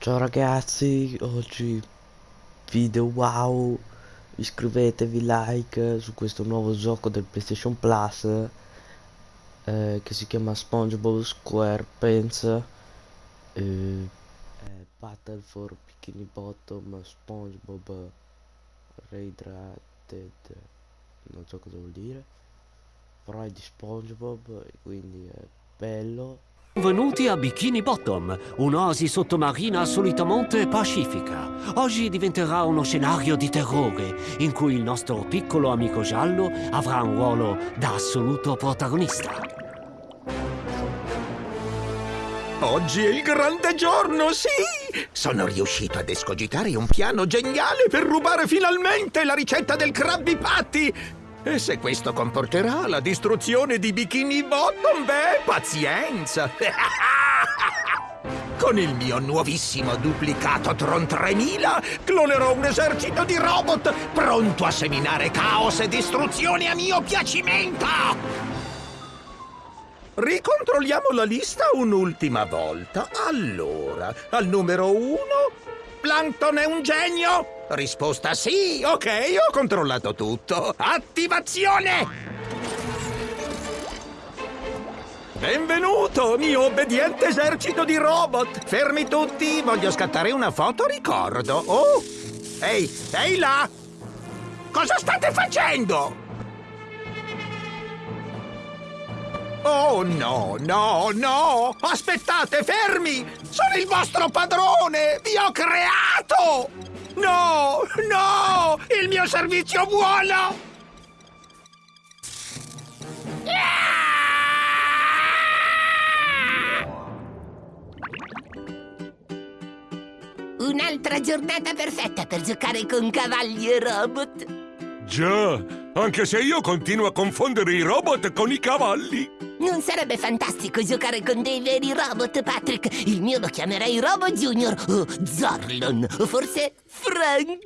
Ciao ragazzi, oggi video wow, iscrivetevi, like su questo nuovo gioco del PlayStation Plus eh, che si chiama SpongeBob SquarePants. Eh, Battle for Bikini Bottom SpongeBob Rehydrated non so cosa vuol dire. Però è di SpongeBob quindi è bello Benvenuti a Bikini Bottom, un'oasi sottomarina solitamente pacifica. Oggi diventerà uno scenario di terrore, in cui il nostro piccolo amico giallo avrà un ruolo da assoluto protagonista. Oggi è il grande giorno, sì! Sono riuscito ad escogitare un piano geniale per rubare finalmente la ricetta del Krabby Patty! E se questo comporterà la distruzione di Bikini Bottom, beh, pazienza! Con il mio nuovissimo duplicato Tron 3000 clonerò un esercito di robot pronto a seminare caos e distruzione a mio piacimento! Ricontrolliamo la lista un'ultima volta. Allora, al numero uno, Plankton è un genio? Risposta sì, ok, ho controllato tutto. Attivazione! Benvenuto, mio obbediente esercito di robot! Fermi tutti, voglio scattare una foto ricordo. Oh! Ehi, ehi là! Cosa state facendo? Oh no, no, no! Aspettate, fermi! Sono il vostro padrone! Vi ho creato! No, no! Il mio servizio buono! Un'altra giornata perfetta per giocare con cavalli e robot. Già, anche se io continuo a confondere i robot con i cavalli. Non sarebbe fantastico giocare con dei veri robot, Patrick? Il mio lo chiamerei Robo Junior o Zorlon o forse Frank.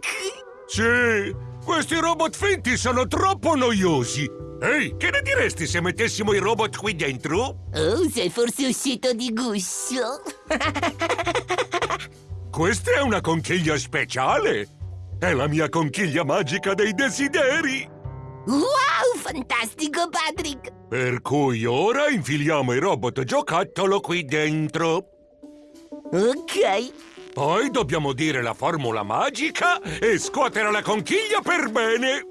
Sì, questi robot finti sono troppo noiosi. Ehi, che ne diresti se mettessimo i robot qui dentro? Oh, sei forse uscito di guscio. Questa è una conchiglia speciale. È la mia conchiglia magica dei desideri. Wow, fantastico, Patrick! Per cui ora infiliamo i robot giocattolo qui dentro. Ok. Poi dobbiamo dire la formula magica e scuotere la conchiglia per bene.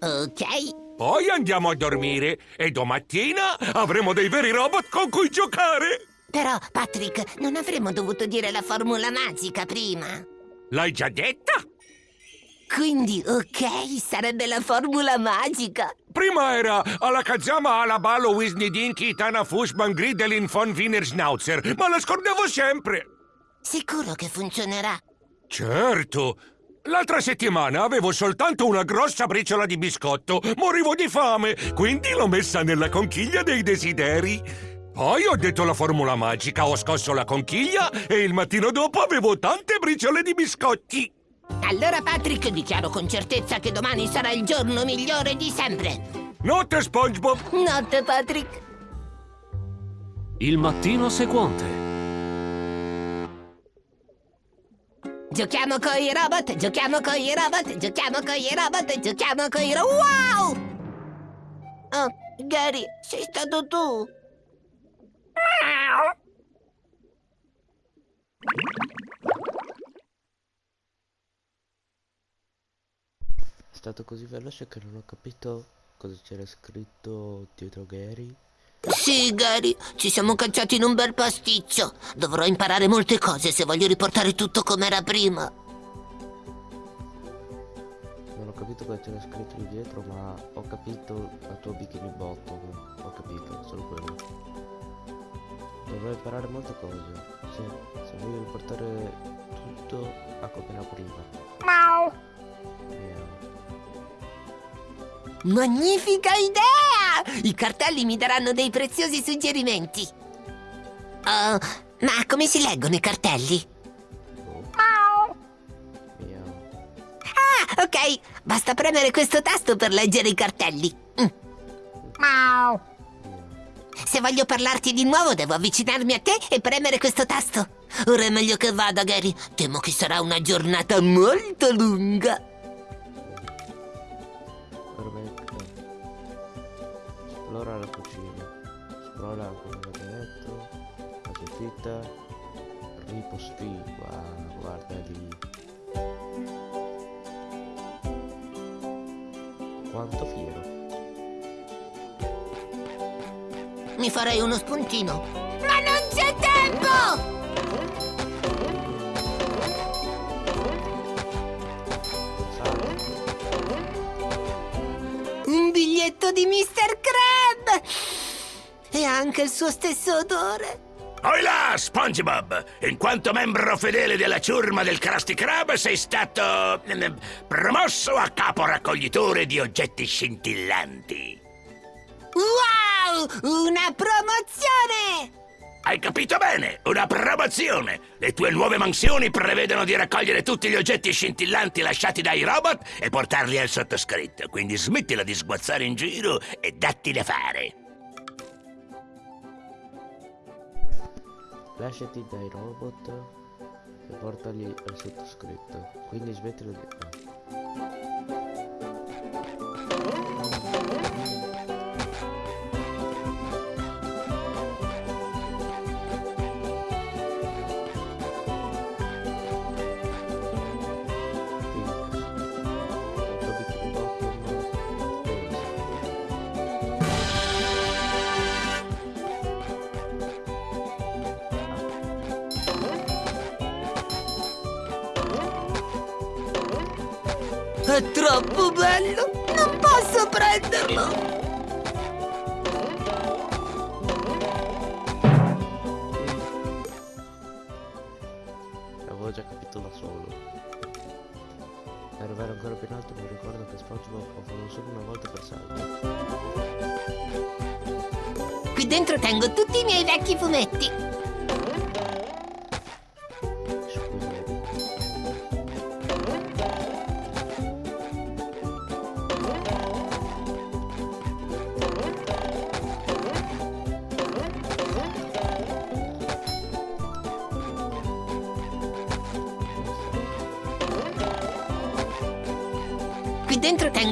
Ok. Poi andiamo a dormire e domattina avremo dei veri robot con cui giocare. Però, Patrick, non avremmo dovuto dire la formula magica prima. L'hai già detta? Quindi, ok, sarebbe la formula magica. Prima era Alakazama, Alabalo, Wisney Dinky, Tana Fushman, Gridelin, von Wiener Schnauzer, ma la scordavo sempre. Sicuro che funzionerà. Certo. L'altra settimana avevo soltanto una grossa briciola di biscotto. Morivo di fame, quindi l'ho messa nella conchiglia dei desideri. Poi ho detto la formula magica, ho scosso la conchiglia e il mattino dopo avevo tante briciole di biscotti. Allora, Patrick, dichiaro con certezza che domani sarà il giorno migliore di sempre. Notte, SpongeBob! Notte, Patrick. Il mattino seguente. Giochiamo con i robot, giochiamo con i robot, giochiamo con i robot, giochiamo con i robot. Wow! Oh, Gary, sei stato tu. Stato così veloce che non ho capito cosa c'era scritto dietro Gary. Sì, Gary, ci siamo cacciati in un bel pasticcio. Dovrò imparare molte cose se voglio riportare tutto come era prima. Non ho capito cosa c'era scritto lì dietro, ma ho capito la tua bikini bottom. Ho capito, solo quello. Dovrò imparare molte cose. Sì, se voglio riportare tutto a come era prima. Miau. Magnifica idea! I cartelli mi daranno dei preziosi suggerimenti. Oh, ma come si leggono i cartelli? Ah, ok. Basta premere questo tasto per leggere i cartelli. Mm. Se voglio parlarti di nuovo, devo avvicinarmi a te e premere questo tasto. Ora è meglio che vada, Gary. Temo che sarà una giornata molto lunga. Esplora come avete detto. La soffitta. Riposti. Wow, guarda lì. Quanto fiero. Mi farei uno spuntino. Ma non c'è tempo! Un biglietto di Mr. Anche il suo stesso odore. Oi là, SpongeBob! In quanto membro fedele della ciurma del Krusty Krab sei stato ehm, promosso a capo raccoglitore di oggetti scintillanti. Wow! Una promozione! Hai capito bene? Una promozione! Le tue nuove mansioni prevedono di raccogliere tutti gli oggetti scintillanti lasciati dai robot e portarli al sottoscritto. Quindi smettila di sguazzare in giro e datti da fare. Lasciati dai robot e portali al sottoscritto. Quindi smettila di... È troppo bello! Non posso prenderlo! L'avevo già capito da solo. Per arrivare ancora più in alto mi ricordo che SpongeBob lo fanno solo una volta per salto. Qui dentro tengo tutti i miei vecchi fumetti.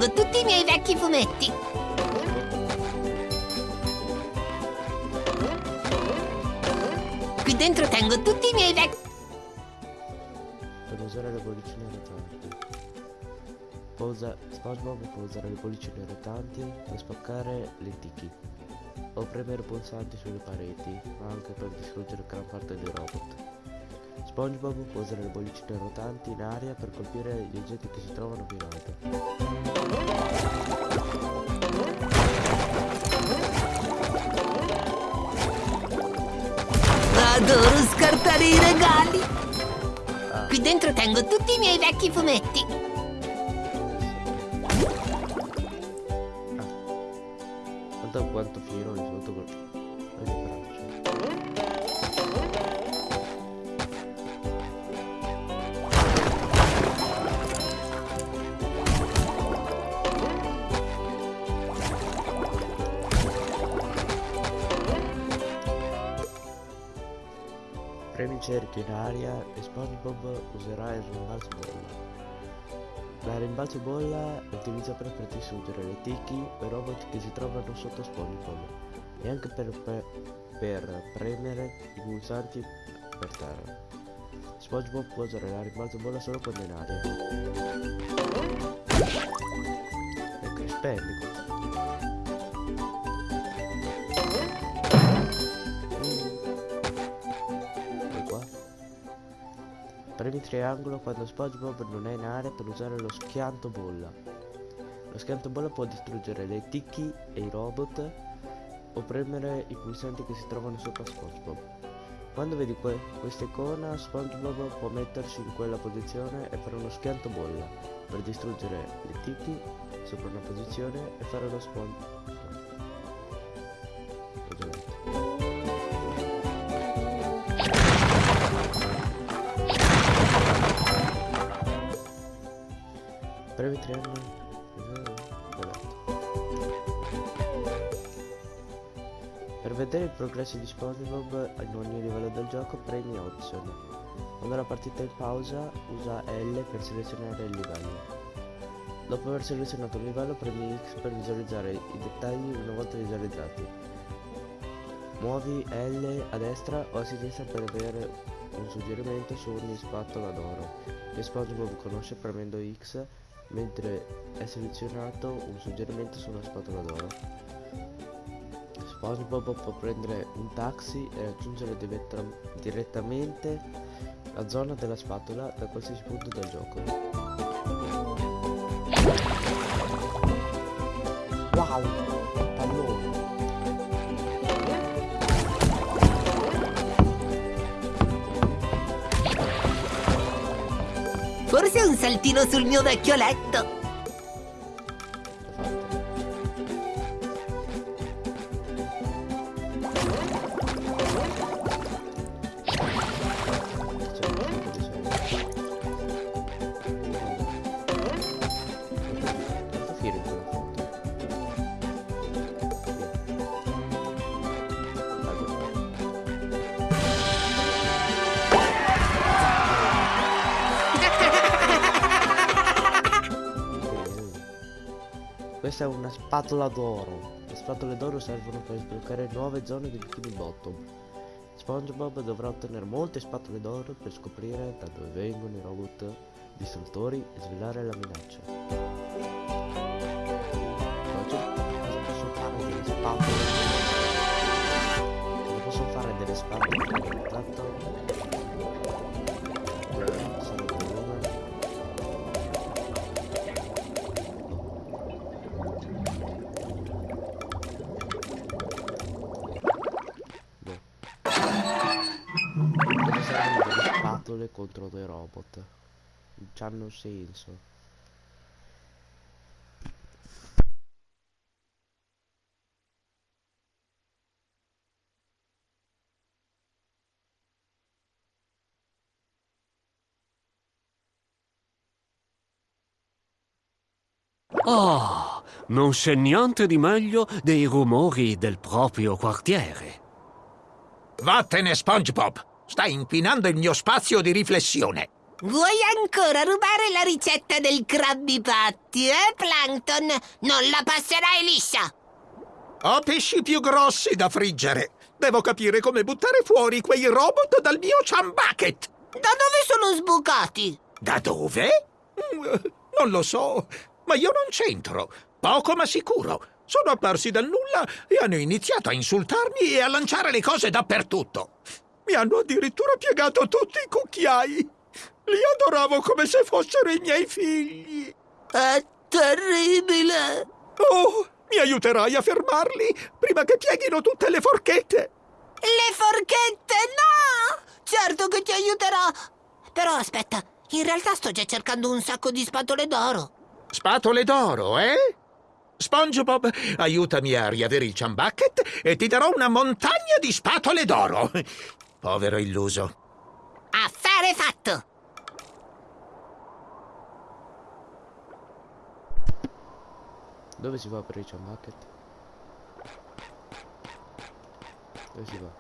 Tengo tutti i miei vecchi fumetti. Qui dentro tengo tutti i miei vecchi... Per usare le bollicine rotanti. Può usa- SpongeBob può usare le bollicine rotanti per spaccare le tiki. O premere pulsanti sulle pareti, anche per distruggere gran parte dei robot. SpongeBob può usare le bollicine rotanti in aria per colpire gli oggetti che si trovano più in alto. Adoro scartare i regali. Qui dentro tengo tutti i miei vecchi fumetti. Guarda quanto fiero di sotto cerchio in aria e SpongeBob userà il rimbalzo bolla. La rimbalzo bolla è utilizzata per distruggere le tiki e robot che si trovano sotto SpongeBob e anche per, per, per premere i pulsanti per terra. SpongeBob può usare la rimbalzo bolla solo quando è in aria. Ecco, spendi Premi triangolo quando SpongeBob non è in aria per usare lo schianto bolla. Lo schianto bolla può distruggere le tiki e i robot o premere i pulsanti che si trovano sopra SpongeBob. Quando vedi que- questa icona, SpongeBob può mettersi in quella posizione e fare uno schianto bolla per distruggere le tiki sopra una posizione e fare lo spawn. Detto. Per vedere il progresso di SpongeBob in ogni livello del gioco premi Option. Quando la partita è in pausa usa L per selezionare il livello. Dopo aver selezionato un livello premi X per visualizzare i dettagli una volta visualizzati. Muovi L a destra o a sinistra per avere un suggerimento su ogni spatola d'oro che SpongeBob conosce premendo X mentre è selezionato un suggerimento su una spatola d'oro. SpongeBob può prendere un taxi e raggiungere diretta- direttamente la zona della spatola da qualsiasi punto del gioco. Wow! Forse un saltino sul mio vecchio letto. Questa è una spatola d'oro. Le spatole d'oro servono per sbloccare nuove zone di Bikini Bottom. SpongeBob dovrà ottenere molte spatole d'oro per scoprire da dove vengono i robot distruttori e svelare la minaccia. Oggi. Non c'hanno senso. Oh, non c'è niente di meglio dei rumori del proprio quartiere. Vattene, SpongeBob! Stai inquinando il mio spazio di riflessione. Vuoi ancora rubare la ricetta del Krabby Patty, eh, Plankton? Non la passerai liscia! Ho pesci più grossi da friggere. Devo capire come buttare fuori quei robot dal mio chum bucket. Da dove sono sbucati? Da dove? Mm, Non lo so, ma io non c'entro. Poco ma sicuro. Sono apparsi dal nulla e hanno iniziato a insultarmi e a lanciare le cose dappertutto. Mi hanno addirittura piegato tutti i cucchiai. Li adoravo come se fossero i miei figli. È terribile! Oh, mi aiuterai a fermarli prima che pieghino tutte le forchette. Le forchette, no! Certo che ti aiuterò! Però aspetta, in realtà sto già cercando un sacco di spatole d'oro. Spatole d'oro, eh? SpongeBob, aiutami a riavere il chum bucket e ti darò una montagna di spatole d'oro. Povero illuso. Affare fatto! Dove si va per il Chum bucket? Dove si va?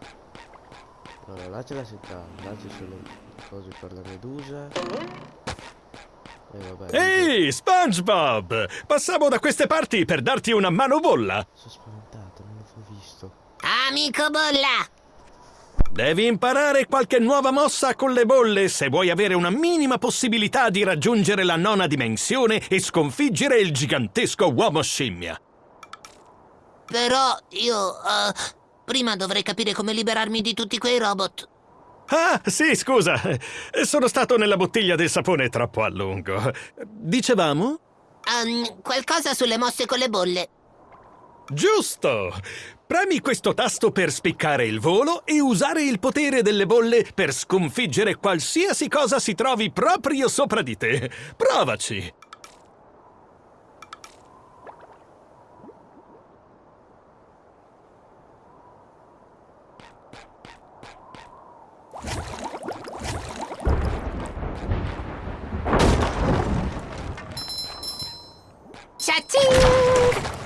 Allora, là c'è la città, là ci sono le cose per le meduse. E vabbè. Ehi, SpongeBob! Passavo da queste parti per darti una mano bolla. Sono spaventato, non l'avevo visto. Amico Bolla! Devi imparare qualche nuova mossa con le bolle se vuoi avere una minima possibilità di raggiungere la nona dimensione e sconfiggere il gigantesco uomo scimmia. Però io... eh, prima dovrei capire come liberarmi di tutti quei robot. Ah, sì, scusa. Sono stato nella bottiglia del sapone troppo a lungo. Dicevamo? Ehm, qualcosa sulle mosse con le bolle. Giusto! Premi questo tasto per spiccare il volo e usare il potere delle bolle per sconfiggere qualsiasi cosa si trovi proprio sopra di te. Provaci! Ciacing!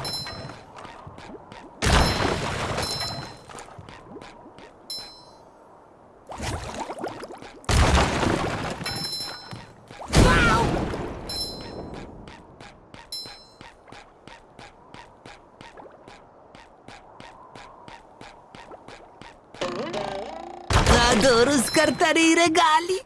Adoro scartare i regali.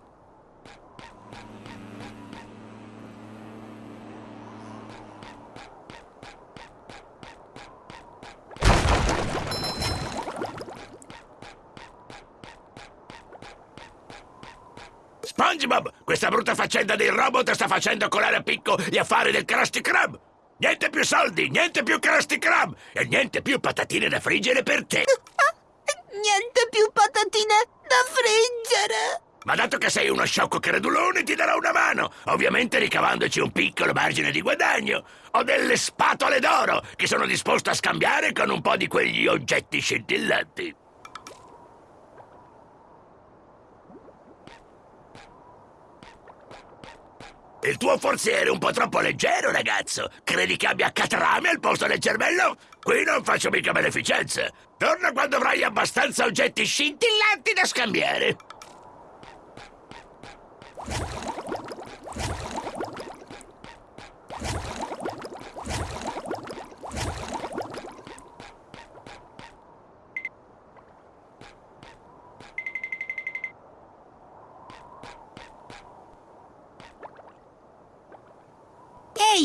SpongeBob, questa brutta faccenda dei robot sta facendo colare a picco gli affari del Krusty Krab. Niente più soldi, niente più Krusty Krab e niente più patatine da friggere per te. Niente più patatine da friggere. Ma dato che sei uno sciocco credulone, ti darò una mano, ovviamente ricavandoci un piccolo margine di guadagno. Ho delle spatole d'oro che sono disposto a scambiare con un po' di quegli oggetti scintillanti. Il tuo forziere è un po' troppo leggero, ragazzo. Credi che abbia catrame al posto del cervello? Qui non faccio mica beneficenza. Torna quando avrai abbastanza oggetti scintillanti da scambiare.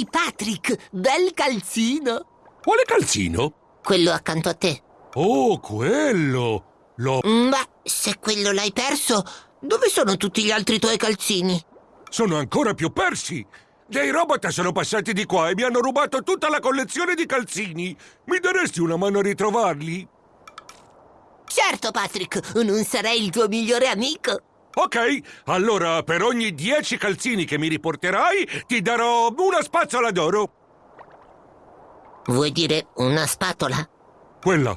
Ehi, Patrick, bel calzino. Quale calzino? Quello accanto a te. Oh, quello! L'ho... Ma se quello l'hai perso, dove sono tutti gli altri tuoi calzini? Sono ancora più persi! Dei robot sono passati di qua e mi hanno rubato tutta la collezione di calzini! Mi daresti una mano a ritrovarli? Certo, Patrick, non sarei il tuo migliore amico. Ok, allora per ogni 10 calzini che mi riporterai ti darò una spazzola d'oro. Vuoi dire una spatola? Quella.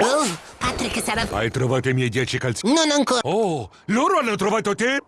Oh, Patrick sarà... Hai trovato i miei 10 calzini? Non ancora. Oh, loro hanno trovato te?